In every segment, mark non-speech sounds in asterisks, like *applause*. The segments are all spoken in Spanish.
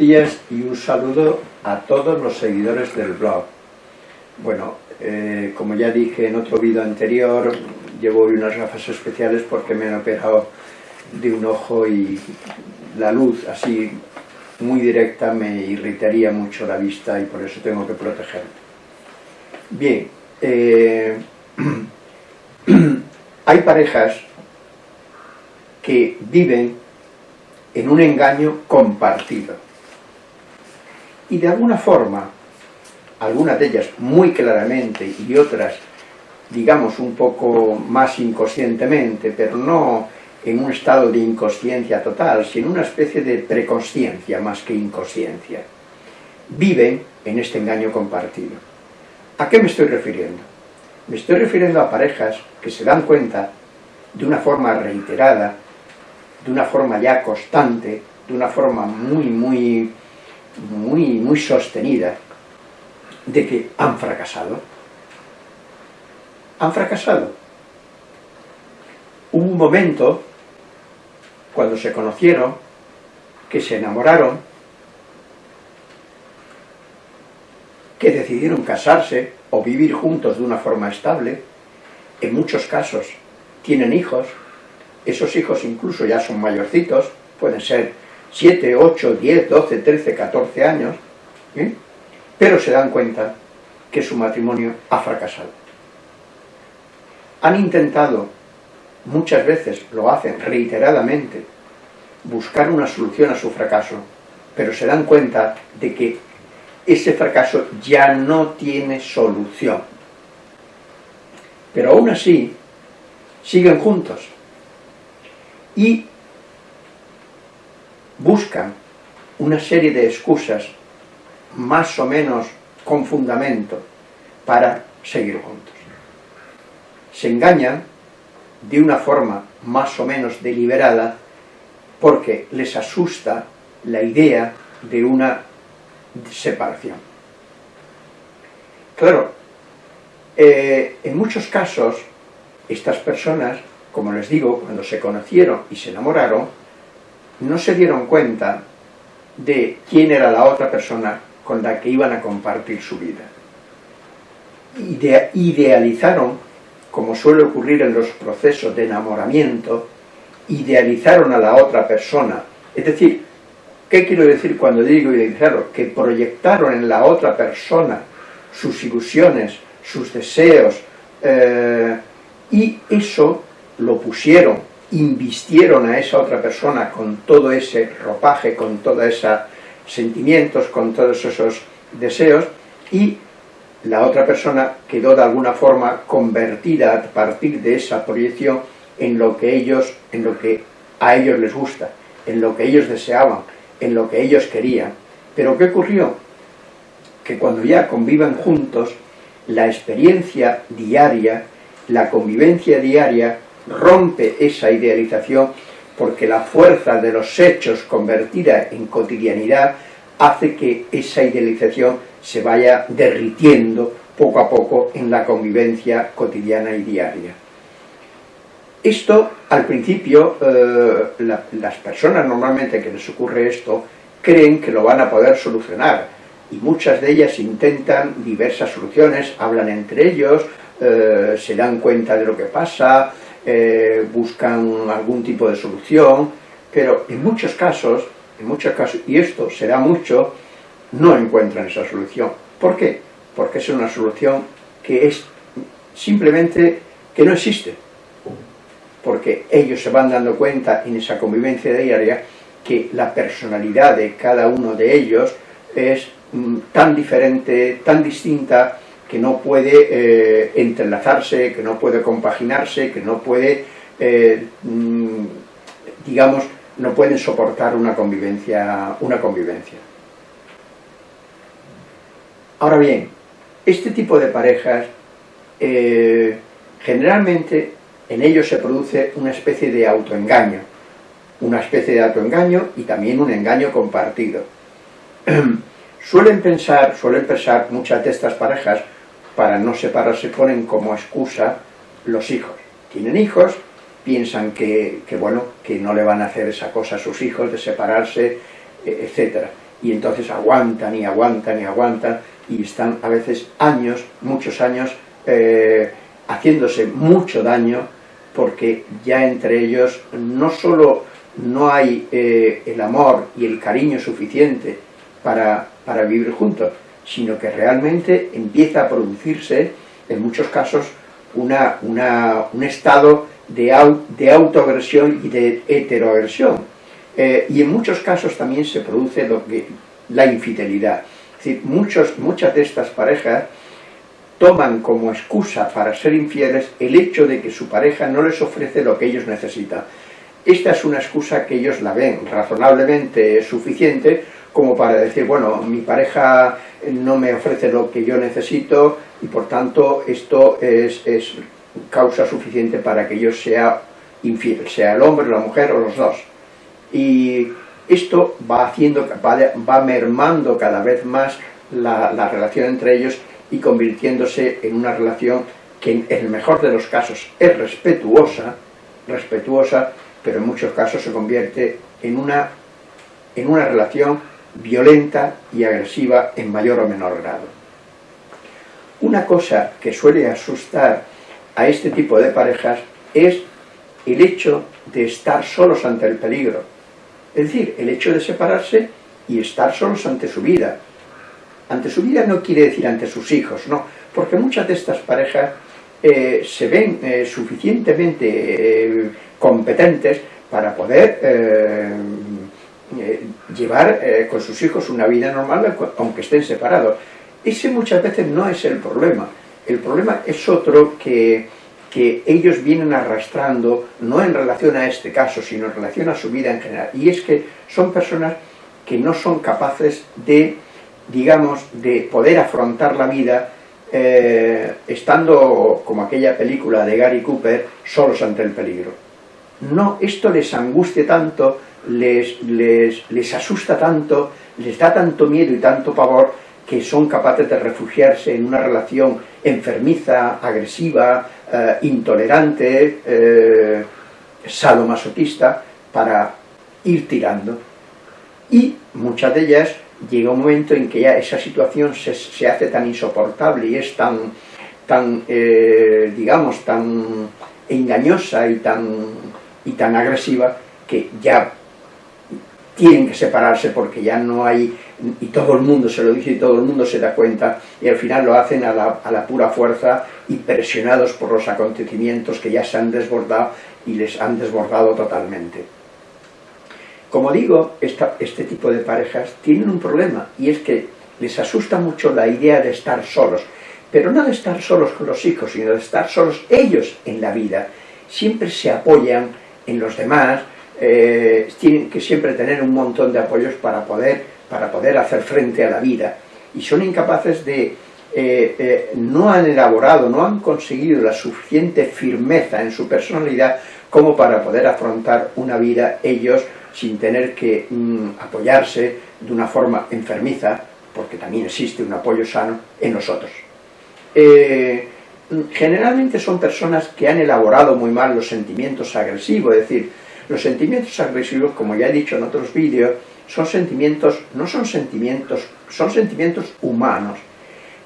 Días y un saludo a todos los seguidores del blog. Bueno, eh, como ya dije en otro vídeo anterior, llevo hoy unas gafas especiales porque me han operado de un ojo y la luz así muy directa me irritaría mucho la vista y por eso tengo que protegerme. Bien, eh, *clears throat* hay parejas que viven en un engaño compartido. Y de alguna forma, algunas de ellas muy claramente y otras, digamos, un poco más inconscientemente, pero no en un estado de inconsciencia total, sino una especie de preconsciencia más que inconsciencia, viven en este engaño compartido. ¿A qué me estoy refiriendo? Me estoy refiriendo a parejas que se dan cuenta de una forma reiterada de una forma ya constante, de una forma muy, muy, muy, muy sostenida, de que han fracasado. Han fracasado. Hubo un momento, cuando se conocieron, que se enamoraron, que decidieron casarse o vivir juntos de una forma estable, en muchos casos tienen hijos, esos hijos incluso ya son mayorcitos, pueden ser 7, 8, 10, 12, 13, 14 años, ¿eh? pero se dan cuenta que su matrimonio ha fracasado. Han intentado, muchas veces lo hacen reiteradamente, buscar una solución a su fracaso, pero se dan cuenta de que ese fracaso ya no tiene solución. Pero aún así, siguen juntos, y buscan una serie de excusas más o menos con fundamento para seguir juntos. Se engañan de una forma más o menos deliberada porque les asusta la idea de una separación. Claro, eh, en muchos casos estas personas como les digo, cuando se conocieron y se enamoraron, no se dieron cuenta de quién era la otra persona con la que iban a compartir su vida. idealizaron, como suele ocurrir en los procesos de enamoramiento, idealizaron a la otra persona. Es decir, ¿qué quiero decir cuando digo idealizaron? Que proyectaron en la otra persona sus ilusiones, sus deseos, eh, y eso lo pusieron, invistieron a esa otra persona con todo ese ropaje, con todos esos sentimientos, con todos esos deseos, y la otra persona quedó de alguna forma convertida a partir de esa proyección en lo que ellos, en lo que a ellos les gusta, en lo que ellos deseaban, en lo que ellos querían. Pero ¿qué ocurrió? Que cuando ya conviven juntos, la experiencia diaria, la convivencia diaria, rompe esa idealización porque la fuerza de los hechos convertida en cotidianidad hace que esa idealización se vaya derritiendo poco a poco en la convivencia cotidiana y diaria. Esto, al principio, eh, las personas normalmente que les ocurre esto, creen que lo van a poder solucionar, y muchas de ellas intentan diversas soluciones, hablan entre ellos, eh, se dan cuenta de lo que pasa, eh, buscan algún tipo de solución, pero en muchos casos, en muchos casos, y esto se da mucho, no encuentran esa solución. ¿Por qué? Porque es una solución que es simplemente que no existe. Porque ellos se van dando cuenta en esa convivencia diaria que la personalidad de cada uno de ellos es mm, tan diferente, tan distinta, que no puede eh, entrelazarse, que no puede compaginarse, que no puede, eh, mm, digamos, no pueden soportar una convivencia, una convivencia. Ahora bien, este tipo de parejas, eh, generalmente en ellos se produce una especie de autoengaño, una especie de autoengaño y también un engaño compartido. *clears throat* suelen pensar, suelen pensar muchas de estas parejas, para no separarse ponen como excusa los hijos. Tienen hijos, piensan que, bueno, que no le van a hacer esa cosa a sus hijos de separarse, e, etc. y entonces aguantan y aguantan y aguantan y están a veces años, muchos años, eh, haciéndose mucho daño porque ya entre ellos no solo no hay eh, el amor y el cariño suficiente para, para vivir juntos, sino que realmente empieza a producirse, en muchos casos, una, un estado de, de autoagresión y de heteroagresión. Eh, y en muchos casos también se produce lo que, la infidelidad. Es decir, muchos, muchas de estas parejas toman como excusa para ser infieles el hecho de que su pareja no les ofrece lo que ellos necesitan. Esta es una excusa que ellos la ven razonablemente suficiente como para decir, bueno, mi pareja no me ofrece lo que yo necesito y por tanto esto es, es causa suficiente para que yo sea infiel, sea el hombre, la mujer o los dos. Y esto va haciendo, va, mermando cada vez más la, la, relación entre ellos y convirtiéndose en una relación que en el mejor de los casos es respetuosa, respetuosa, pero en muchos casos se convierte en una, en una relación violenta y agresiva en mayor o menor grado. Una cosa que suele asustar a este tipo de parejas es el hecho de estar solos ante el peligro. Es decir, el hecho de separarse y estar solos ante su vida. Ante su vida no quiere decir ante sus hijos, no, porque muchas de estas parejas eh, se ven eh, suficientemente eh, competentes para poder llevar con sus hijos una vida normal aunque estén separados. Ese muchas veces no es el problema. El problema es otro que, que ellos vienen arrastrando, no en relación a este caso, sino en relación a su vida en general. Y es que son personas que no son capaces de, digamos, de poder afrontar la vida eh, estando, como aquella película de Gary Cooper, solos ante el peligro. No, esto les angustia tanto, les, les, les asusta tanto, les da tanto miedo y tanto pavor, que son capaces de refugiarse en una relación enfermiza, agresiva, eh, intolerante, eh, sadomasoquista, para ir tirando. Y muchas de ellas llega un momento en que ya esa situación se, hace tan insoportable y es tan, tan eh, digamos, tan engañosa y tan, y tan agresiva que ya tienen que separarse porque ya no hay, y todo el mundo se lo dice y todo el mundo se da cuenta, y al final lo hacen a la, a la pura fuerza y presionados por los acontecimientos que ya se han desbordado y les han desbordado totalmente. Como digo, este tipo de parejas tienen un problema, y es que les asusta mucho la idea de estar solos, pero no de estar solos con los hijos, sino de estar solos ellos en la vida. Siempre se apoyan en los demás, eh, tienen que siempre tener un montón de apoyos para poder, para poder hacer frente a la vida, y son incapaces de, eh, eh, no han elaborado, no han conseguido la suficiente firmeza en su personalidad como para poder afrontar una vida ellos sin tener que mm, apoyarse de una forma enfermiza, porque también existe un apoyo sano en nosotros. Generalmente son personas que han elaborado muy mal los sentimientos agresivos, es decir, los sentimientos agresivos, como ya he dicho en otros vídeos, son sentimientos, no son sentimientos, son sentimientos humanos.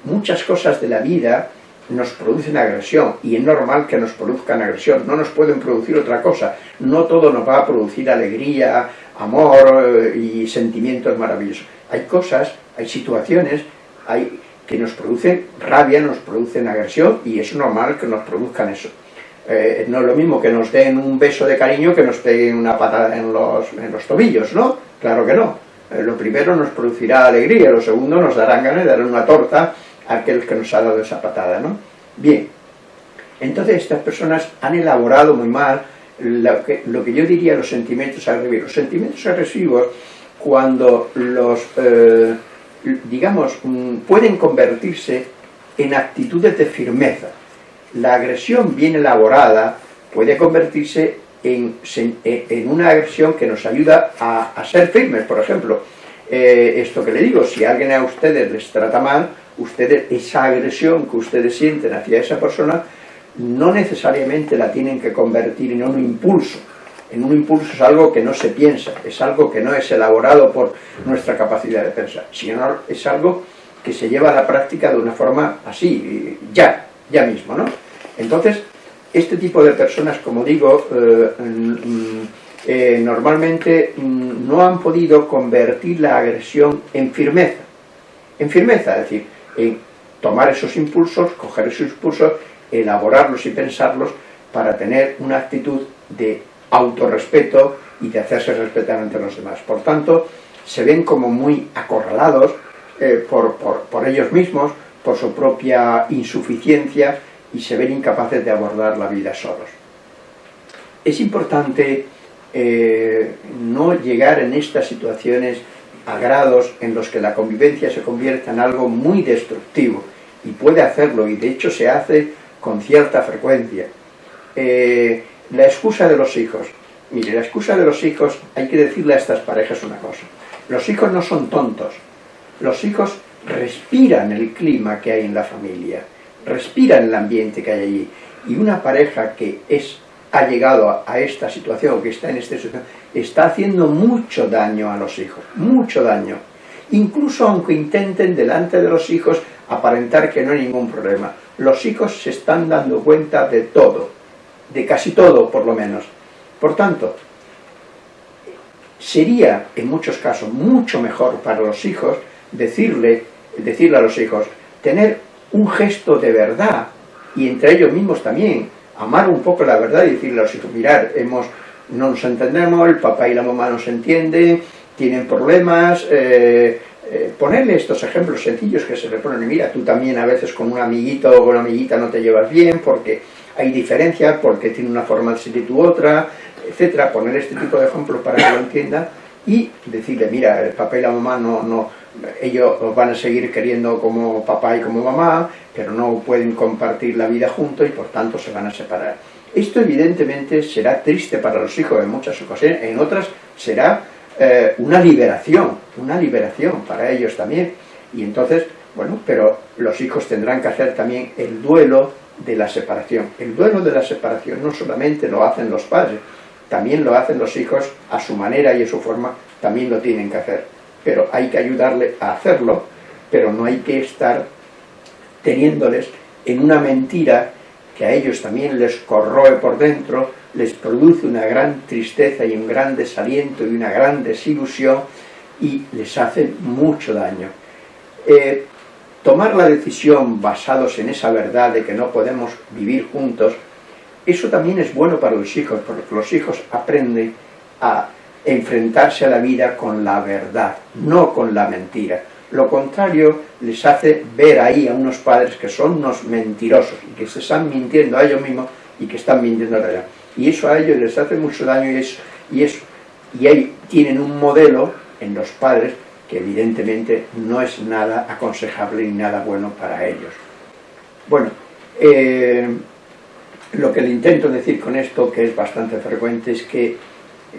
Muchas cosas de la vida nos producen agresión, y es normal que nos produzcan agresión, no nos pueden producir otra cosa, no todo nos va a producir alegría, amor eh, y sentimientos maravillosos. Hay cosas, hay situaciones hay, que nos producen rabia, nos producen agresión, y es normal que nos produzcan eso. Eh, no es lo mismo que nos den un beso de cariño que nos peguen una patada en los, tobillos, ¿no? Claro que no. Eh, lo primero nos producirá alegría, lo segundo nos darán ganas de dar una torta aquel que nos ha dado esa patada, ¿no? Bien, entonces estas personas han elaborado muy mal lo que, lo que yo diría los sentimientos agresivos. Los sentimientos agresivos, cuando los, eh, digamos, mm, pueden convertirse en actitudes de firmeza. La agresión bien elaborada puede convertirse en, en una agresión que nos ayuda a, a ser firmes. Por ejemplo, eh, esto que le digo, si alguien a ustedes les trata mal, ustedes, esa agresión que ustedes sienten hacia esa persona, no necesariamente la tienen que convertir en un impulso, en un impulso es algo que no se piensa, es algo que no es elaborado por nuestra capacidad de pensar, sino es algo que se lleva a la práctica de una forma así, ya, ya mismo, ¿no? Entonces, este tipo de personas, como digo, eh, mm, eh, normalmente mm, no han podido convertir la agresión en firmeza, en firmeza, es decir, en tomar esos impulsos, coger esos impulsos, elaborarlos y pensarlos para tener una actitud de autorrespeto y de hacerse respetar ante los demás. Por tanto, se ven como muy acorralados eh, por, ellos mismos, por su propia insuficiencia y se ven incapaces de abordar la vida solos. Es importante eh, no llegar en estas situaciones a grados en los que la convivencia se convierta en algo muy destructivo, y puede hacerlo, y de hecho se hace con cierta frecuencia. Eh, la excusa de los hijos. Mire, la excusa de los hijos, hay que decirle a estas parejas una cosa. Los hijos no son tontos. Los hijos respiran el clima que hay en la familia, respiran el ambiente que hay allí. Y una pareja que es, ha llegado a, esta situación, que está en esta situación, está haciendo mucho daño a los hijos, mucho daño. Incluso aunque intenten delante de los hijos aparentar que no hay ningún problema. Los hijos se están dando cuenta de todo, de casi todo por lo menos. Por tanto, sería en muchos casos mucho mejor para los hijos decirle, decirle a los hijos, tener un gesto de verdad y entre ellos mismos también, amar un poco la verdad y decirle a los hijos, mirar, hemos, no nos entendemos, el papá y la mamá no se entienden, tienen problemas, eh, eh, ponerle estos ejemplos sencillos que se le ponen, mira, tú también a veces con un amiguito o una amiguita no te llevas bien porque hay diferencias, porque tiene una forma de y tu otra, etcétera, poner este tipo de ejemplos para que lo entienda y decirle, mira, el papá y la mamá no, no, ellos os van a seguir queriendo como papá y como mamá, pero no pueden compartir la vida juntos y por tanto se van a separar. Esto evidentemente será triste para los hijos en muchas ocasiones, en otras será eh, una liberación, una liberación para ellos también. Y entonces, bueno, pero los hijos tendrán que hacer también el duelo de la separación. El duelo de la separación no solamente lo hacen los padres, también lo hacen los hijos a su manera y a su forma, también lo tienen que hacer. Pero hay que ayudarle a hacerlo, pero no hay que estar teniéndoles en una mentira que a ellos también les corroe por dentro, les produce una gran tristeza y un gran desaliento y una gran desilusión y les hace mucho daño. Eh, tomar la decisión basados en esa verdad de que no podemos vivir juntos, eso también es bueno para los hijos, porque los hijos aprenden a enfrentarse a la vida con la verdad, no con la mentira. Lo contrario les hace ver ahí a unos padres que son unos mentirosos y que se están mintiendo a ellos mismos y que están mintiendo a la realidad y eso a ellos les hace mucho daño y eso, y eso y ahí tienen un modelo en los padres que evidentemente no es nada aconsejable ni nada bueno para ellos. Bueno, eh, lo que le intento decir con esto, que es bastante frecuente, es que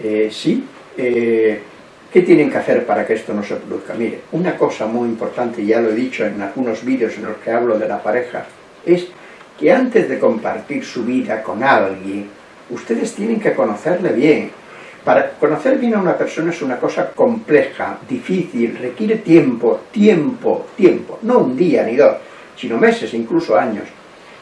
eh, sí, eh, ¿qué tienen que hacer para que esto no se produzca? Mire, una cosa muy importante, ya lo he dicho en algunos vídeos en los que hablo de la pareja, es que antes de compartir su vida con alguien, ustedes tienen que conocerle bien. Para conocer bien a una persona es una cosa compleja, difícil, requiere tiempo, tiempo, tiempo, no un día ni dos, sino meses, incluso años.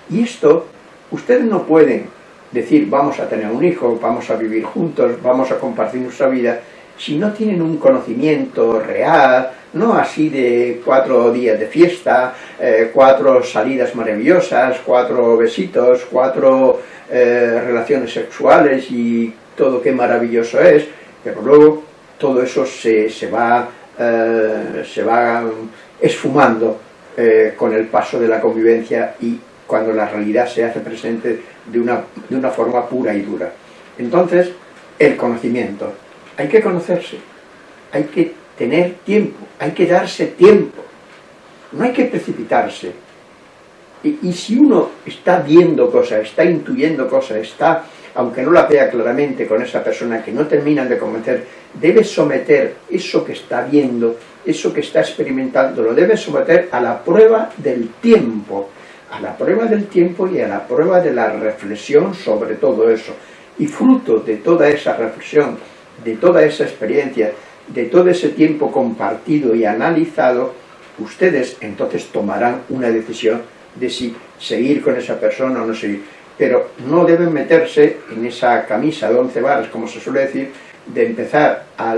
Y esto, ustedes no pueden decir vamos a tener un hijo, vamos a vivir juntos, vamos a compartir nuestra vida, si no tienen un conocimiento real, no así de cuatro días de fiesta, eh, cuatro salidas maravillosas, cuatro besitos, cuatro eh, relaciones sexuales y todo qué maravilloso es, pero luego todo eso se, va, eh, se va esfumando eh, con el paso de la convivencia y cuando la realidad se hace presente de una, de una forma pura y dura. Entonces, el conocimiento. Hay que conocerse, hay que tener tiempo, hay que darse tiempo, no hay que precipitarse, y, si uno está viendo cosas, está intuyendo cosas, está, aunque no la vea claramente con esa persona que no terminan de convencer, debe someter eso que está viendo, eso que está experimentando, lo debe someter a la prueba del tiempo, a la prueba del tiempo y a la prueba de la reflexión sobre todo eso. Y fruto de toda esa reflexión, de toda esa experiencia, de todo ese tiempo compartido y analizado, ustedes entonces tomarán una decisión de si seguir con esa persona o no seguir. Pero no deben meterse en esa camisa de once varas, como se suele decir, de empezar a,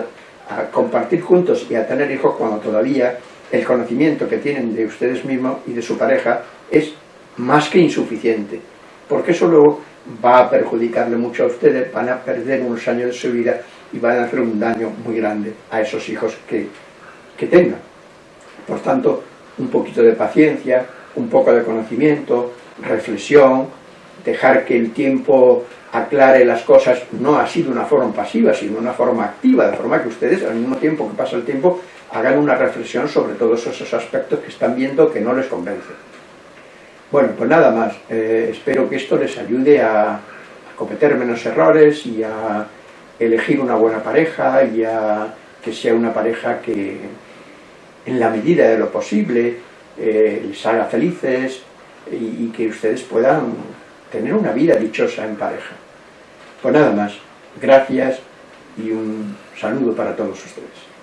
compartir juntos y a tener hijos cuando todavía el conocimiento que tienen de ustedes mismos y de su pareja es más que insuficiente. Porque eso luego va a perjudicarle mucho a ustedes, van a perder unos años de su vida y van a hacer un daño muy grande a esos hijos que, que tengan. Por tanto, un poquito de paciencia, un poco de conocimiento, reflexión, dejar que el tiempo aclare las cosas, no así de una forma pasiva, sino una forma activa, de forma que ustedes, al mismo tiempo que pasa el tiempo, hagan una reflexión sobre todos esos aspectos que están viendo que no les convencen. Bueno, pues nada más. Eh, espero que esto les ayude a cometer menos errores y a elegir una buena pareja y a que sea una pareja que en la medida de lo posible eh, les haga felices y, que ustedes puedan tener una vida dichosa en pareja. Pues nada más, gracias y un saludo para todos ustedes.